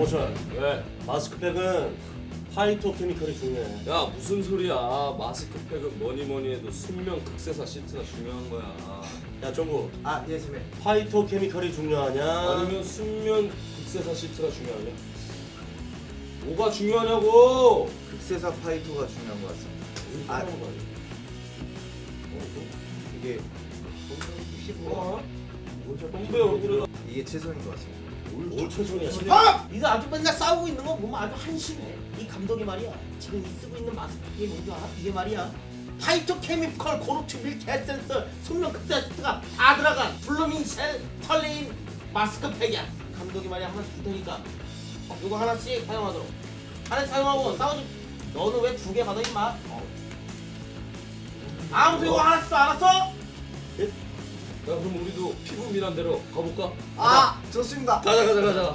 정철 왜? 마스크팩은 파이토 케미컬이 중요해 야 무슨 소리야 마스크팩은 뭐니 뭐니 해도 순면 극세사 시트가 중요한 거야 야 정구 아, 예, 선배. 파이토 케미컬이 중요하냐 아니면 순면 극세사 시트가 중요하냐? 뭐가 중요하냐고 극세사 파이터가 중요한 것 같습니다. 아, 아, 거? 이게 어? 동배 얼굴에다 이게 최선인 것 같습니다. 뭘 최선이야 아! 이거 아주 맨날 싸우고 있는 거 보면 아주 한심해. 이 감독이 말이야. 지금 이 쓰고 있는 마스크팩이 뭔지 알아? 이게 말이야. 파이토 케미컬 고르트 밀 개센서 순면 극세트가 다 들어간 블루밍 셀 털레인 마스크팩이야. 감독이 말이야 하나씩 줄 테니까 어, 이거 하나씩 사용하도록. 하나씩 사용하고 싸우지. 너는 왜 두 개 받아 임마? 어. 아무튼 이거 하나씩 알았어? 야 그럼 우리도 피부 미남 대로 가볼까? 아, 좋습니다. 가자 가자 가자